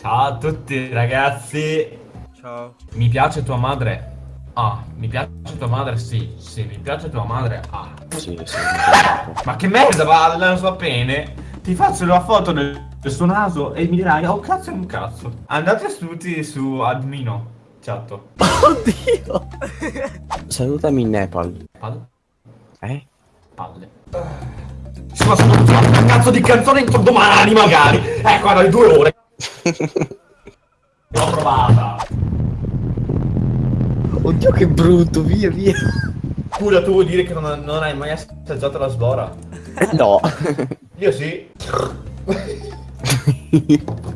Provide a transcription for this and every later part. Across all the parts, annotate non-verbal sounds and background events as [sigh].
Ciao a tutti ragazzi. Ciao. Mi piace tua madre? Ah, mi piace tua madre? Sì, sì, mi piace tua madre? Ah. Sì, sì. Ma che merda, va, non so bene. Ti faccio la foto del, del suo naso e mi dirai, oh cazzo è un cazzo. Andate tutti su admino, chat. [laughs] Oddio. Salutami in Nepal. Palle? Eh? Palle. Ma sono una cazzo di canzone entro domani magari. Eh, guarda, le due ore. L'ho provata. Oddio che brutto, via via. Scusa, tu vuoi dire che non, non hai mai assaggiato la svora? Eh, no. Io sì.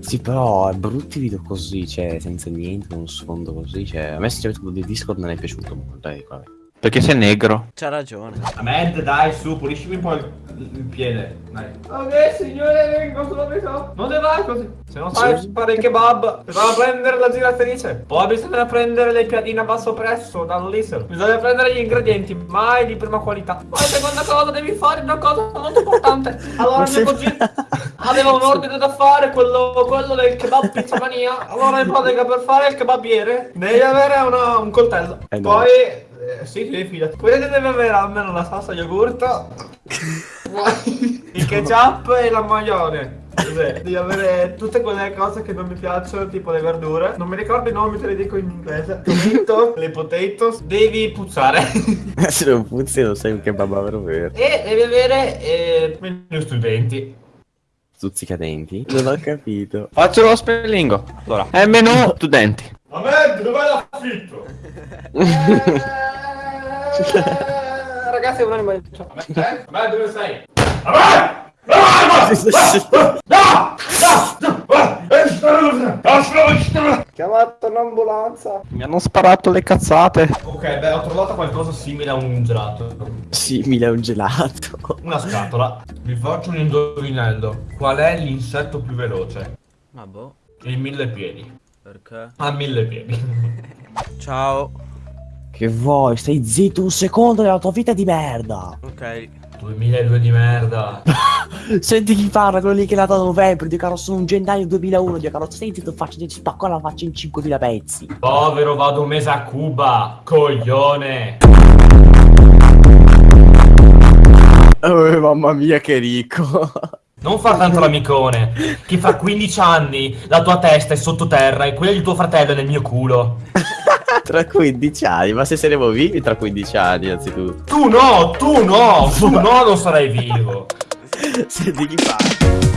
sì, però è brutti video così, cioè, senza niente, uno sfondo così, cioè, a me sinceramente quello di Discord non è piaciuto molto, dai, vabbè. Perché sei negro. C'ha ragione. Ahmed, dai, su, puliscimi un po' il, il piede. Dai. Ok, signore, vengo subito. Non te vai così. Se non sai fare il kebab, bisogna prendere la giratrice. Poi bisogna prendere le piadine a basso prezzo dall'Isel. Bisogna prendere gli ingredienti, mai di prima qualità. Poi seconda cosa, devi fare una cosa molto importante. Allora, mio cugino [laughs] aveva un ordine da fare, quello, quello del kebab pizzamania. Allora, in pratica, per fare il kebabiere, devi avere una, un coltello. Eh no. Poi eh, sì, sì, fidati. Poi deve avere almeno la salsa yogurt, [laughs] il ketchup e la maglione. Cos'è? Devi avere tutte quelle cose che non mi piacciono, tipo le verdure. Non mi ricordo i nomi, te li dico in inglese. Tomato, [laughs] le potatoes. Devi puzzare. Se non puzzi non sei un kebab vero vero. e devi avere eh, menu studenti. Stuzzicadenti? Non ho capito. Faccio lo spellingo. Allora, è meno studenti. Ahmed, dov'è l'affitto? Eh, ragazzi, è un'anima di ciò. Ahmed, Ahmed, dove sei? Ahmed! Chiamato un'ambulanza. Mi hanno sparato le cazzate. Ok, beh, ho trovato qualcosa simile a un gelato. Simile a un gelato. [laughs] Una scatola. Vi faccio un indovinello. Qual è l'insetto più veloce? Ma boh. Il mille piedi. Perché? Ha mille piedi. [laughs] Ciao. Che vuoi? Stai zitto un secondo della tua vita di merda. Ok. 2002 di merda. [laughs] Senti chi parla, quello lì che è nato a novembre, Dio caro, sono un gennaio 2001, Dio caro, stai zitto, faccio, ti spacco la faccia in 5.000 pezzi. Povero, vado un mese a Cuba. Coglione. Oh, mamma mia, che ricco. Non far tanto l'amicone. Che fra 15 anni la tua testa è sottoterra e quella di tuo fratello è nel mio culo. [laughs] tra 15 anni, ma se saremo vivi tra 15 anni, anzitutto. Tu no, tu no, tu no, non sarai vivo. Senti chi fa.